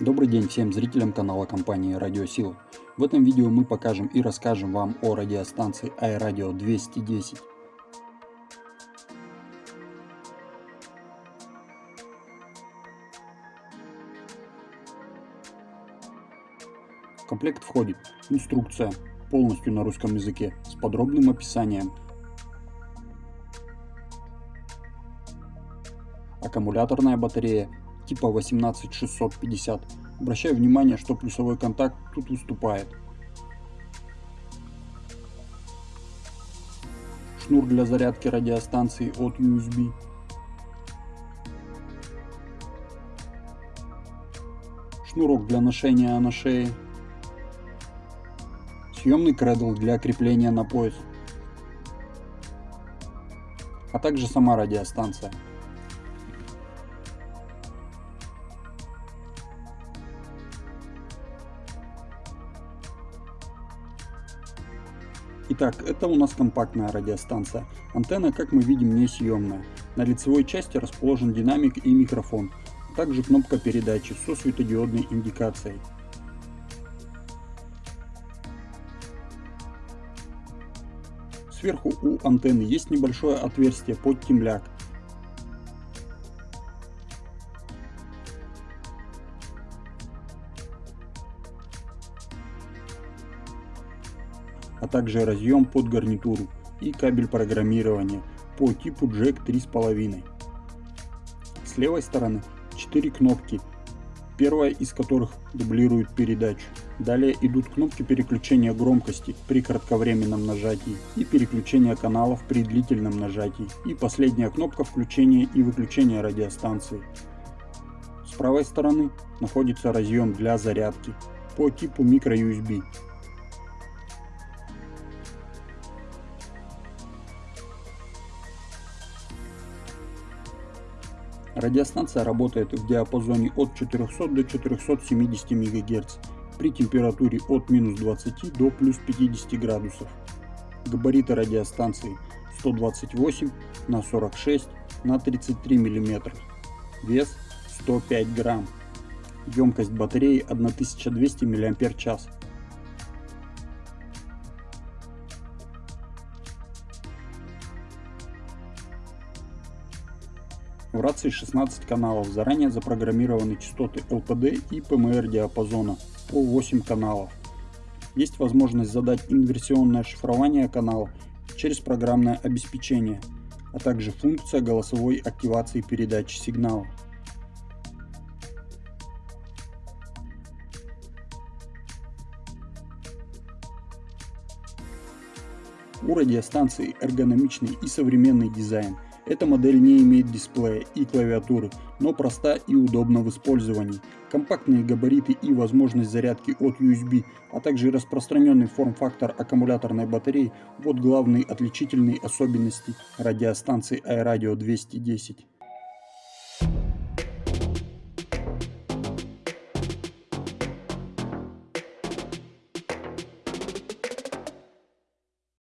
Добрый день всем зрителям канала компании Радиосила. В этом видео мы покажем и расскажем вам о радиостанции iRadio 210. В комплект входит. Инструкция, полностью на русском языке, с подробным описанием, аккумуляторная батарея типа 18650. Обращаю внимание, что плюсовой контакт тут выступает. Шнур для зарядки радиостанции от USB. Шнурок для ношения на шее. Съемный кредл для крепления на пояс. А также сама радиостанция. Итак, это у нас компактная радиостанция. Антенна, как мы видим, не съемная. На лицевой части расположен динамик и микрофон, также кнопка передачи со светодиодной индикацией. Сверху у антенны есть небольшое отверстие под темляк, а также разъем под гарнитуру и кабель программирования по типу Jack 3.5. С левой стороны 4 кнопки, первая из которых дублирует передачу. Далее идут кнопки переключения громкости при кратковременном нажатии и переключения каналов при длительном нажатии. И последняя кнопка включения и выключения радиостанции. С правой стороны находится разъем для зарядки по типу microUSB Радиостанция работает в диапазоне от 400 до 470 МГц при температуре от минус 20 до плюс 50 градусов. Габариты радиостанции 128 на 46 на 33 мм. Вес 105 грамм. Емкость батареи 1200 мАч. В рации 16 каналов, заранее запрограммированы частоты LPD и PMR диапазона по 8 каналов. Есть возможность задать инверсионное шифрование канала через программное обеспечение, а также функция голосовой активации передачи сигнала. У радиостанции эргономичный и современный дизайн – эта модель не имеет дисплея и клавиатуры, но проста и удобна в использовании. Компактные габариты и возможность зарядки от USB, а также распространенный форм-фактор аккумуляторной батареи – вот главные отличительные особенности радиостанции iRadio 210.